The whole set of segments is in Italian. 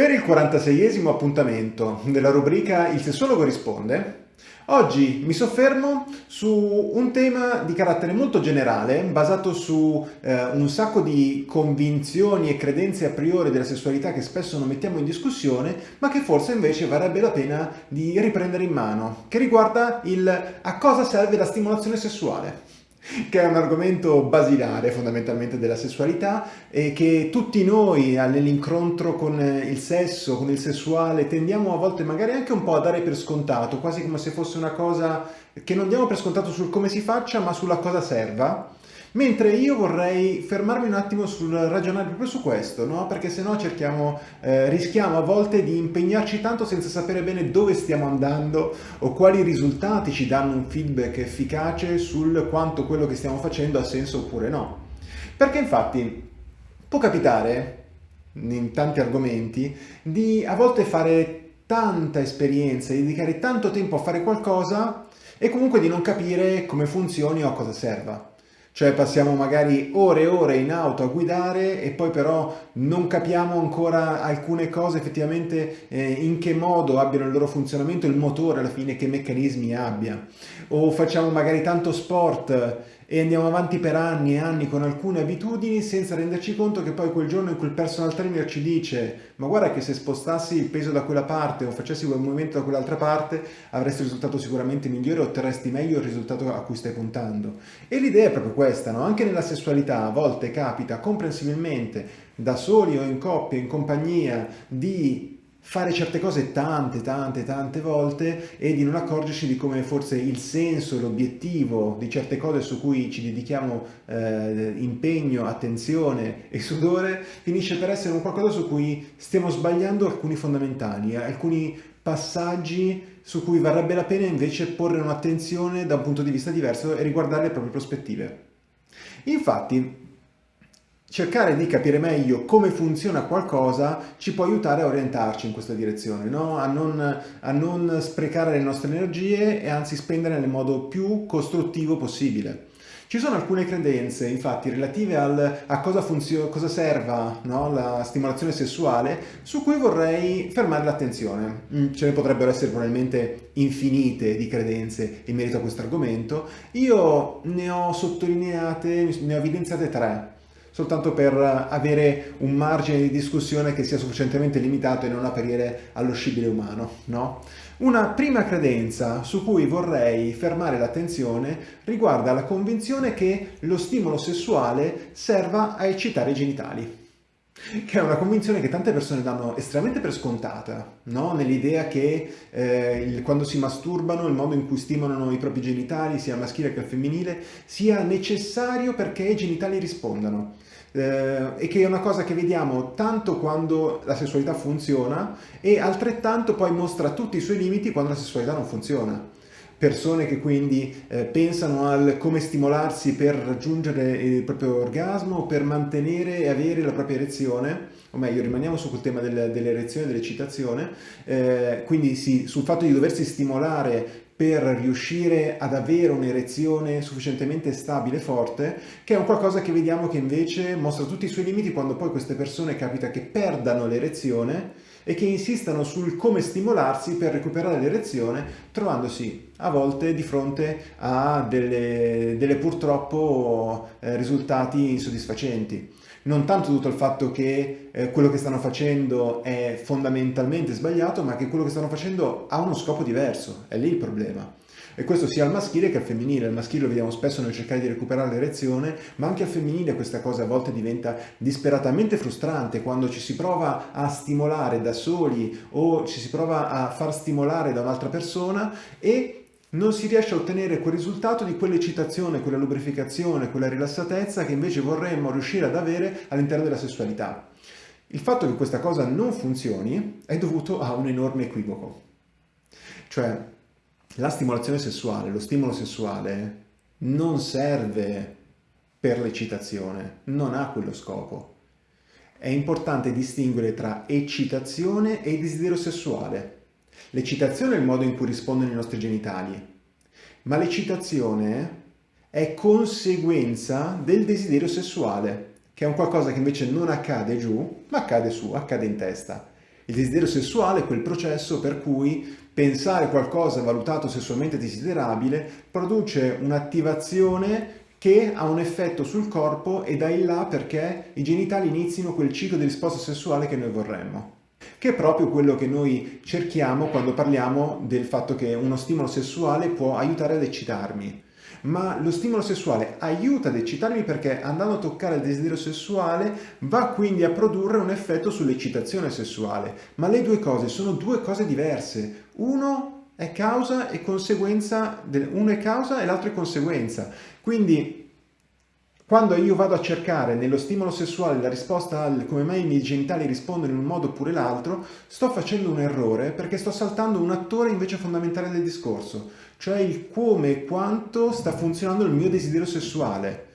Per il 46esimo appuntamento della rubrica Il sessuologo risponde, oggi mi soffermo su un tema di carattere molto generale, basato su eh, un sacco di convinzioni e credenze a priori della sessualità che spesso non mettiamo in discussione, ma che forse invece varrebbe la pena di riprendere in mano, che riguarda il a cosa serve la stimolazione sessuale che è un argomento basilare fondamentalmente della sessualità e che tutti noi nell'incontro con il sesso, con il sessuale, tendiamo a volte magari anche un po' a dare per scontato, quasi come se fosse una cosa che non diamo per scontato sul come si faccia, ma sulla cosa serva Mentre io vorrei fermarmi un attimo sul ragionare proprio su questo, no? perché se no cerchiamo, eh, rischiamo a volte di impegnarci tanto senza sapere bene dove stiamo andando o quali risultati ci danno un feedback efficace sul quanto quello che stiamo facendo ha senso oppure no. Perché infatti può capitare, in tanti argomenti, di a volte fare tanta esperienza, di dedicare tanto tempo a fare qualcosa e comunque di non capire come funzioni o a cosa serva. Cioè passiamo magari ore e ore in auto a guidare e poi però non capiamo ancora alcune cose effettivamente eh, in che modo abbiano il loro funzionamento, il motore alla fine che meccanismi abbia. O facciamo magari tanto sport e andiamo avanti per anni e anni con alcune abitudini senza renderci conto che poi quel giorno in cui il personal trainer ci dice ma guarda che se spostassi il peso da quella parte o facessi quel movimento da quell'altra parte avresti un risultato sicuramente migliore, otterresti meglio il risultato a cui stai puntando. E l'idea è proprio questa, no? anche nella sessualità a volte capita comprensibilmente da soli o in coppia, in compagnia, di fare certe cose tante, tante, tante volte e di non accorgerci di come forse il senso, l'obiettivo di certe cose su cui ci dedichiamo eh, impegno, attenzione e sudore finisce per essere un qualcosa su cui stiamo sbagliando alcuni fondamentali, alcuni passaggi su cui varrebbe la pena invece porre un'attenzione da un punto di vista diverso e riguardare le proprie prospettive. Infatti, cercare di capire meglio come funziona qualcosa ci può aiutare a orientarci in questa direzione, no? a, non, a, non, sprecare le nostre energie e anzi spenderle nel modo più costruttivo possibile. Ci sono alcune credenze, infatti, relative al, a cosa, cosa serva no? la stimolazione sessuale, su cui vorrei fermare l'attenzione. Mm, ce ne potrebbero essere probabilmente infinite di credenze in merito a questo argomento. Io ne ho sottolineate, ne ho evidenziate tre soltanto per avere un margine di discussione che sia sufficientemente limitato e non apparire allo scibile umano. No? Una prima credenza su cui vorrei fermare l'attenzione riguarda la convinzione che lo stimolo sessuale serva a eccitare i genitali che è una convinzione che tante persone danno estremamente per scontata, no? nell'idea che eh, il, quando si masturbano il modo in cui stimolano i propri genitali, sia maschile che femminile, sia necessario perché i genitali rispondano eh, e che è una cosa che vediamo tanto quando la sessualità funziona e altrettanto poi mostra tutti i suoi limiti quando la sessualità non funziona. Persone che quindi eh, pensano al come stimolarsi per raggiungere il proprio orgasmo, per mantenere e avere la propria erezione, o meglio rimaniamo su quel tema del, dell'erezione e dell'eccitazione, eh, quindi sì, sul fatto di doversi stimolare per riuscire ad avere un'erezione sufficientemente stabile e forte, che è un qualcosa che vediamo che invece mostra tutti i suoi limiti quando poi queste persone capita che perdano l'erezione e che insistano sul come stimolarsi per recuperare l'erezione, trovandosi a volte di fronte a delle, delle purtroppo eh, risultati insoddisfacenti non tanto dovuto al fatto che eh, quello che stanno facendo è fondamentalmente sbagliato, ma che quello che stanno facendo ha uno scopo diverso, è lì il problema. E questo sia al maschile che al femminile. Al maschile lo vediamo spesso nel cercare di recuperare l'erezione, ma anche al femminile questa cosa a volte diventa disperatamente frustrante quando ci si prova a stimolare da soli o ci si prova a far stimolare da un'altra persona e non si riesce a ottenere quel risultato di quell'eccitazione, quella lubrificazione, quella rilassatezza che invece vorremmo riuscire ad avere all'interno della sessualità. Il fatto che questa cosa non funzioni è dovuto a un enorme equivoco. Cioè, la stimolazione sessuale, lo stimolo sessuale non serve per l'eccitazione, non ha quello scopo. È importante distinguere tra eccitazione e desiderio sessuale. L'eccitazione è il modo in cui rispondono i nostri genitali, ma l'eccitazione è conseguenza del desiderio sessuale, che è un qualcosa che invece non accade giù, ma accade su, accade in testa. Il desiderio sessuale è quel processo per cui pensare qualcosa valutato sessualmente desiderabile produce un'attivazione che ha un effetto sul corpo e da in là perché i genitali inizino quel ciclo di risposta sessuale che noi vorremmo che è proprio quello che noi cerchiamo quando parliamo del fatto che uno stimolo sessuale può aiutare ad eccitarmi. Ma lo stimolo sessuale aiuta ad eccitarmi perché andando a toccare il desiderio sessuale va quindi a produrre un effetto sull'eccitazione sessuale. Ma le due cose sono due cose diverse. Uno è causa e conseguenza, uno è causa e l'altro è conseguenza. Quindi quando io vado a cercare nello stimolo sessuale la risposta al come mai i miei genitali rispondono in un modo oppure l'altro, sto facendo un errore perché sto saltando un attore invece fondamentale del discorso, cioè il come e quanto sta funzionando il mio desiderio sessuale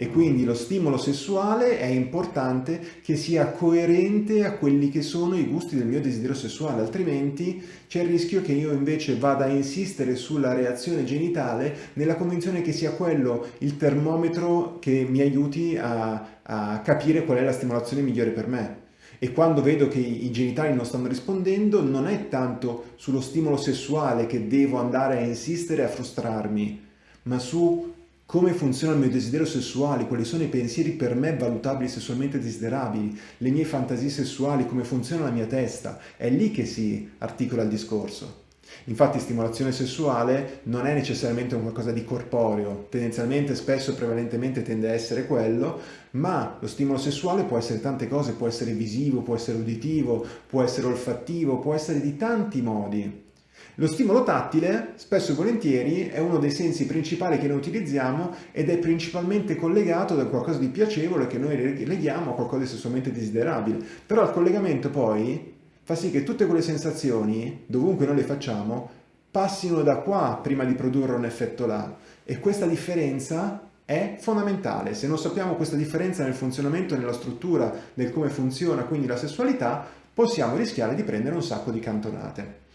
e quindi lo stimolo sessuale è importante che sia coerente a quelli che sono i gusti del mio desiderio sessuale, altrimenti c'è il rischio che io invece vada a insistere sulla reazione genitale nella convinzione che sia quello il termometro che mi aiuti a, a capire qual è la stimolazione migliore per me. E quando vedo che i genitali non stanno rispondendo non è tanto sullo stimolo sessuale che devo andare a insistere e a frustrarmi, ma su come funziona il mio desiderio sessuale, quali sono i pensieri per me valutabili sessualmente desiderabili, le mie fantasie sessuali, come funziona la mia testa. È lì che si articola il discorso. Infatti stimolazione sessuale non è necessariamente un qualcosa di corporeo, tendenzialmente spesso e prevalentemente tende a essere quello, ma lo stimolo sessuale può essere tante cose, può essere visivo, può essere uditivo, può essere olfattivo, può essere di tanti modi. Lo stimolo tattile, spesso e volentieri, è uno dei sensi principali che noi utilizziamo ed è principalmente collegato da qualcosa di piacevole che noi leghiamo a qualcosa di sessualmente desiderabile. Però il collegamento poi fa sì che tutte quelle sensazioni, dovunque noi le facciamo, passino da qua prima di produrre un effetto là. E questa differenza è fondamentale. Se non sappiamo questa differenza nel funzionamento, nella struttura, nel come funziona quindi la sessualità, possiamo rischiare di prendere un sacco di cantonate.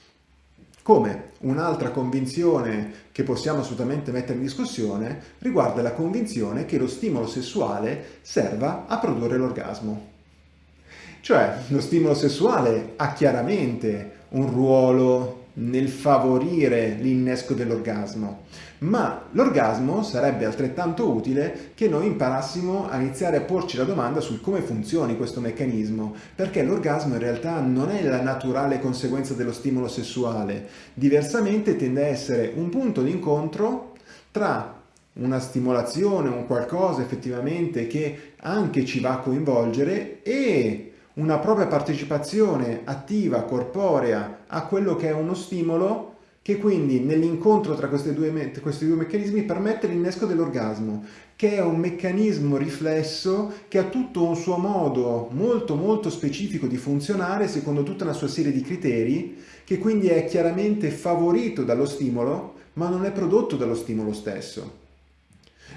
Come un'altra convinzione che possiamo assolutamente mettere in discussione riguarda la convinzione che lo stimolo sessuale serva a produrre l'orgasmo. Cioè, lo stimolo sessuale ha chiaramente un ruolo nel favorire l'innesco dell'orgasmo, ma l'orgasmo sarebbe altrettanto utile che noi imparassimo a iniziare a porci la domanda sul come funzioni questo meccanismo, perché l'orgasmo in realtà non è la naturale conseguenza dello stimolo sessuale, diversamente tende a essere un punto di incontro tra una stimolazione, un qualcosa effettivamente che anche ci va a coinvolgere e una propria partecipazione attiva, corporea a quello che è uno stimolo che quindi nell'incontro tra due, questi due meccanismi permette l'innesco dell'orgasmo, che è un meccanismo riflesso che ha tutto un suo modo molto molto specifico di funzionare secondo tutta una sua serie di criteri, che quindi è chiaramente favorito dallo stimolo, ma non è prodotto dallo stimolo stesso.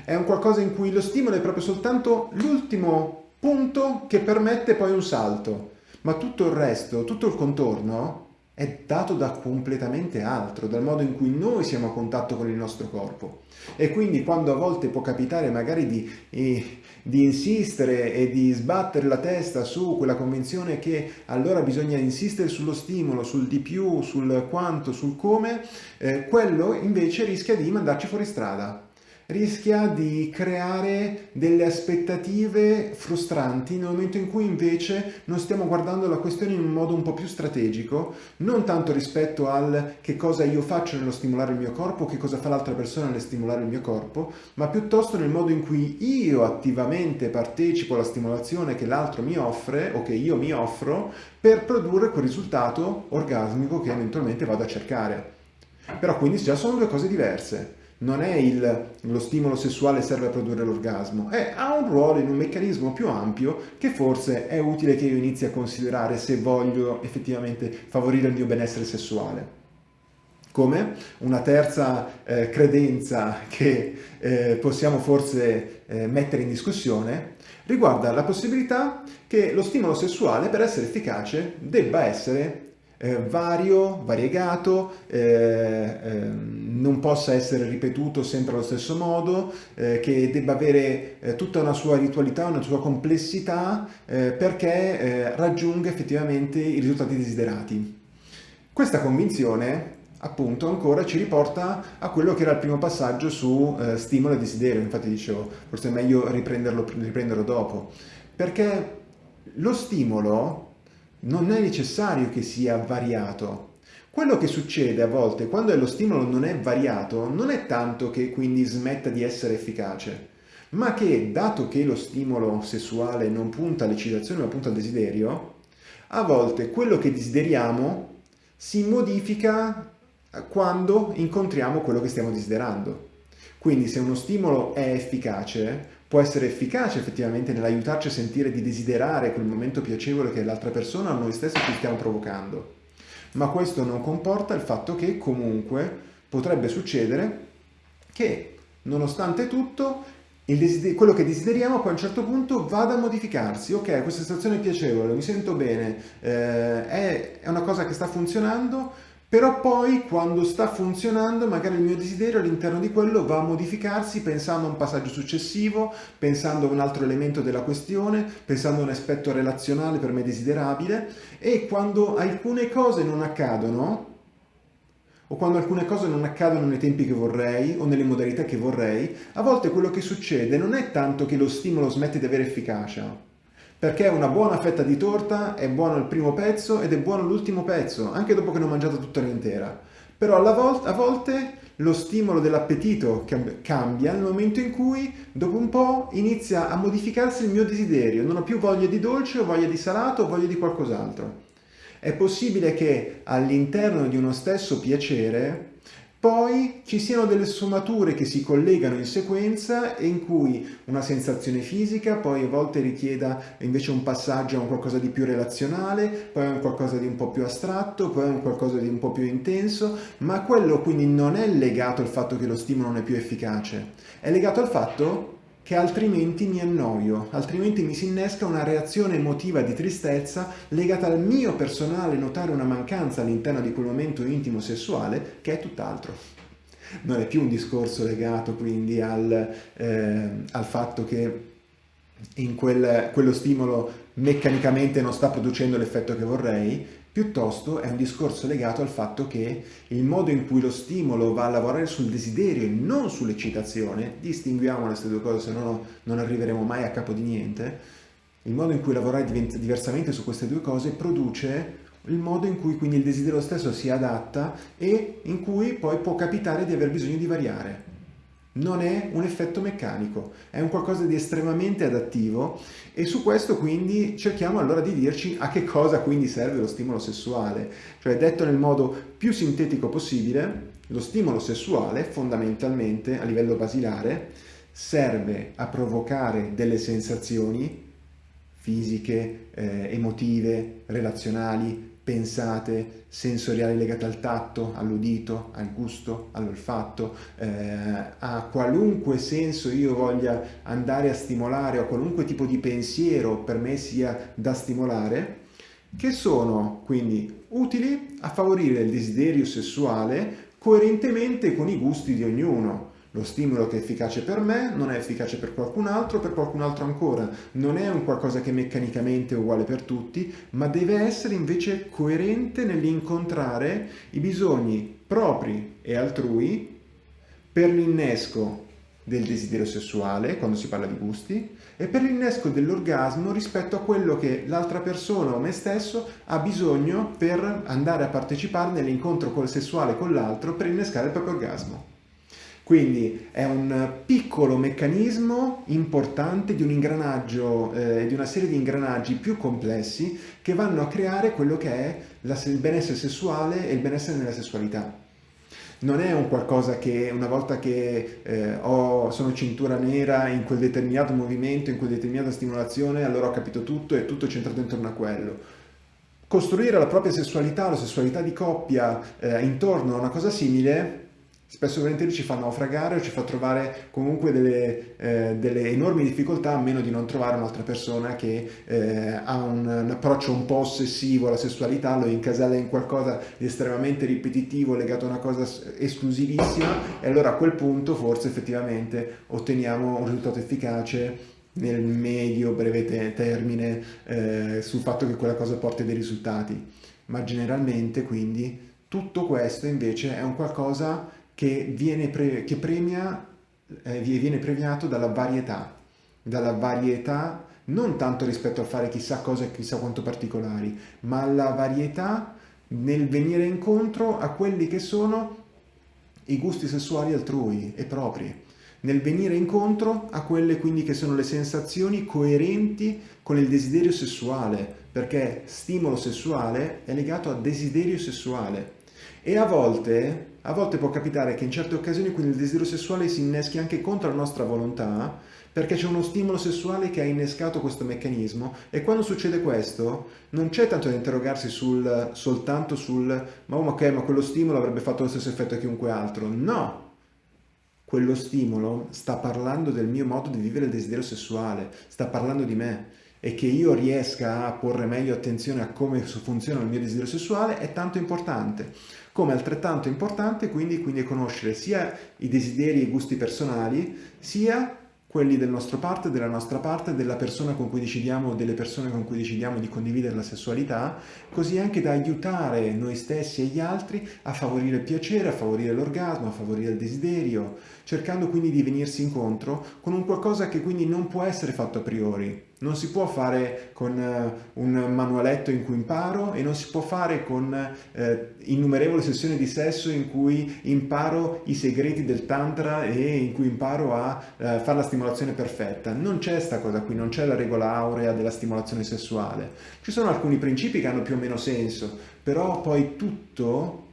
È un qualcosa in cui lo stimolo è proprio soltanto l'ultimo punto che permette poi un salto, ma tutto il resto, tutto il contorno è dato da completamente altro, dal modo in cui noi siamo a contatto con il nostro corpo. E quindi quando a volte può capitare magari di, eh, di insistere e di sbattere la testa su quella convinzione che allora bisogna insistere sullo stimolo, sul di più, sul quanto, sul come, eh, quello invece rischia di mandarci fuori strada rischia di creare delle aspettative frustranti nel momento in cui invece non stiamo guardando la questione in un modo un po' più strategico, non tanto rispetto al che cosa io faccio nello stimolare il mio corpo, che cosa fa l'altra persona nel stimolare il mio corpo, ma piuttosto nel modo in cui io attivamente partecipo alla stimolazione che l'altro mi offre o che io mi offro per produrre quel risultato orgasmico che eventualmente vado a cercare. Però quindi già sono due cose diverse non è il, lo stimolo sessuale serve a produrre l'orgasmo, ha un ruolo in un meccanismo più ampio che forse è utile che io inizi a considerare se voglio effettivamente favorire il mio benessere sessuale. Come una terza eh, credenza che eh, possiamo forse eh, mettere in discussione riguarda la possibilità che lo stimolo sessuale per essere efficace debba essere eh, vario, variegato, eh, ehm, non possa essere ripetuto sempre allo stesso modo, eh, che debba avere eh, tutta una sua ritualità, una sua complessità eh, perché eh, raggiunga effettivamente i risultati desiderati. Questa convinzione appunto ancora ci riporta a quello che era il primo passaggio su eh, stimolo e desiderio, infatti dicevo forse è meglio riprenderlo, riprenderlo dopo, perché lo stimolo non è necessario che sia variato. Quello che succede a volte quando lo stimolo non è variato non è tanto che quindi smetta di essere efficace, ma che dato che lo stimolo sessuale non punta all'eccitazione ma punta al desiderio, a volte quello che desideriamo si modifica quando incontriamo quello che stiamo desiderando. Quindi se uno stimolo è efficace, può essere efficace effettivamente nell'aiutarci a sentire di desiderare quel momento piacevole che l'altra persona o noi stessi ci stiamo provocando. Ma questo non comporta il fatto che comunque potrebbe succedere che nonostante tutto quello che desideriamo poi a un certo punto vada a modificarsi. Ok, questa situazione è piacevole, mi sento bene, eh, è, è una cosa che sta funzionando, però poi quando sta funzionando magari il mio desiderio all'interno di quello va a modificarsi pensando a un passaggio successivo, pensando a un altro elemento della questione, pensando a un aspetto relazionale per me desiderabile. E quando alcune cose non accadono o quando alcune cose non accadono nei tempi che vorrei o nelle modalità che vorrei, a volte quello che succede non è tanto che lo stimolo smette di avere efficacia, perché una buona fetta di torta è buono il primo pezzo ed è buono l'ultimo pezzo, anche dopo che ne ho mangiato tutta l'intera. Però volta, a volte lo stimolo dell'appetito cambia nel momento in cui dopo un po' inizia a modificarsi il mio desiderio, non ho più voglia di dolce, ho voglia di salato, ho voglia di qualcos'altro. È possibile che all'interno di uno stesso piacere poi ci siano delle sfumature che si collegano in sequenza e in cui una sensazione fisica poi a volte richieda invece un passaggio a un qualcosa di più relazionale, poi a un qualcosa di un po' più astratto, poi a un qualcosa di un po' più intenso, ma quello quindi non è legato al fatto che lo stimolo non è più efficace, è legato al fatto che altrimenti mi annoio, altrimenti mi si innesca una reazione emotiva di tristezza legata al mio personale notare una mancanza all'interno di quel momento intimo sessuale che è tutt'altro. Non è più un discorso legato quindi al, eh, al fatto che in quel, quello stimolo meccanicamente non sta producendo l'effetto che vorrei, piuttosto è un discorso legato al fatto che il modo in cui lo stimolo va a lavorare sul desiderio e non sull'eccitazione, distinguiamo queste due cose, se no non arriveremo mai a capo di niente, il modo in cui lavorare diversamente su queste due cose produce il modo in cui quindi il desiderio stesso si adatta e in cui poi può capitare di aver bisogno di variare non è un effetto meccanico, è un qualcosa di estremamente adattivo e su questo quindi cerchiamo allora di dirci a che cosa quindi serve lo stimolo sessuale. Cioè detto nel modo più sintetico possibile, lo stimolo sessuale fondamentalmente a livello basilare serve a provocare delle sensazioni fisiche, eh, emotive, relazionali, pensate, sensoriali legate al tatto, all'udito, al gusto, all'olfatto, eh, a qualunque senso io voglia andare a stimolare o qualunque tipo di pensiero per me sia da stimolare, che sono quindi utili a favorire il desiderio sessuale coerentemente con i gusti di ognuno. Lo stimolo che è efficace per me non è efficace per qualcun altro, per qualcun altro ancora. Non è un qualcosa che meccanicamente è uguale per tutti, ma deve essere invece coerente nell'incontrare i bisogni propri e altrui per l'innesco del desiderio sessuale, quando si parla di gusti, e per l'innesco dell'orgasmo rispetto a quello che l'altra persona o me stesso ha bisogno per andare a partecipare nell'incontro sessuale con l'altro per innescare il proprio orgasmo. Quindi è un piccolo meccanismo importante di un ingranaggio, eh, di una serie di ingranaggi più complessi che vanno a creare quello che è la, il benessere sessuale e il benessere nella sessualità. Non è un qualcosa che una volta che eh, ho, sono cintura nera in quel determinato movimento, in quella determinata stimolazione, allora ho capito tutto e tutto è centrato intorno a quello. Costruire la propria sessualità, la sessualità di coppia eh, intorno a una cosa simile spesso e volentieri ci fa naufragare o ci fa trovare comunque delle, eh, delle enormi difficoltà a meno di non trovare un'altra persona che eh, ha un, un, approccio un po' ossessivo alla sessualità, lo incasella in qualcosa di estremamente ripetitivo, legato a una cosa esclusivissima e allora a quel punto forse effettivamente otteniamo un risultato efficace nel medio breve te termine eh, sul fatto che quella cosa porti dei risultati. Ma generalmente quindi tutto questo invece è un qualcosa che viene, pre che premia, eh, viene premiato dalla varietà, dalla varietà non tanto rispetto a fare chissà cosa e chissà quanto particolari, ma alla varietà nel venire incontro a quelli che sono i gusti sessuali altrui e propri, nel venire incontro a quelle quindi che sono le sensazioni coerenti con il desiderio sessuale, perché stimolo sessuale è legato a desiderio sessuale e a volte, a volte può capitare che in certe occasioni quindi il desiderio sessuale si inneschi anche contro la nostra volontà perché c'è uno stimolo sessuale che ha innescato questo meccanismo. E quando succede questo non c'è tanto da interrogarsi sul, soltanto sul ma, oh, ok ma quello stimolo avrebbe fatto lo stesso effetto a chiunque altro. No! Quello stimolo sta parlando del mio modo di vivere il desiderio sessuale sta parlando di me. E che io riesca a porre meglio attenzione a come funziona il mio desiderio sessuale è tanto importante. Come altrettanto importante quindi, quindi conoscere sia i desideri e i gusti personali, sia quelli del nostro parte, della nostra parte, della persona con cui decidiamo, delle persone con cui decidiamo di condividere la sessualità, così anche da aiutare noi stessi e gli altri a favorire il piacere, a favorire l'orgasmo, a favorire il desiderio, cercando quindi di venirsi incontro con un qualcosa che quindi non può essere fatto a priori. Non si può fare con uh, un manualetto in cui imparo e non si può fare con uh, innumerevoli sessioni di sesso in cui imparo i segreti del tantra e in cui imparo a uh, fare la stimolazione perfetta. Non c'è questa cosa qui, non c'è la regola aurea della stimolazione sessuale. Ci sono alcuni principi che hanno più o meno senso, però poi tutto,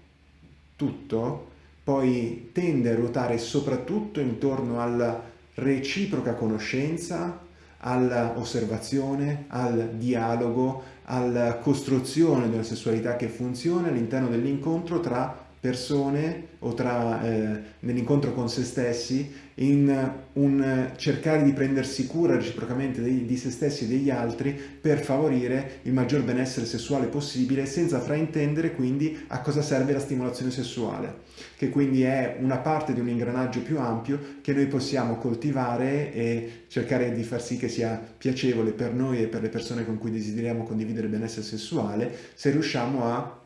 tutto poi tende a ruotare soprattutto intorno alla reciproca conoscenza all'osservazione, al dialogo, alla costruzione una sessualità che funziona all'interno dell'incontro tra persone o tra eh, nell'incontro con se stessi in un cercare di prendersi cura reciprocamente di, di se stessi e degli altri per favorire il maggior benessere sessuale possibile senza fraintendere quindi a cosa serve la stimolazione sessuale che quindi è una parte di un ingranaggio più ampio che noi possiamo coltivare e cercare di far sì che sia piacevole per noi e per le persone con cui desideriamo condividere il benessere sessuale se riusciamo a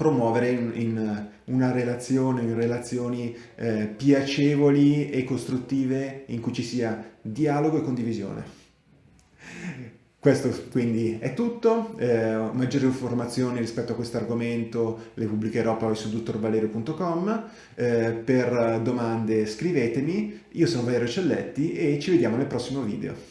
promuovere in, in una relazione, in relazioni eh, piacevoli e costruttive in cui ci sia dialogo e condivisione. Questo quindi è tutto, eh, maggiori informazioni rispetto a questo argomento le pubblicherò poi su dottorvalerio.com, eh, per domande scrivetemi, io sono Valerio Celletti e ci vediamo nel prossimo video.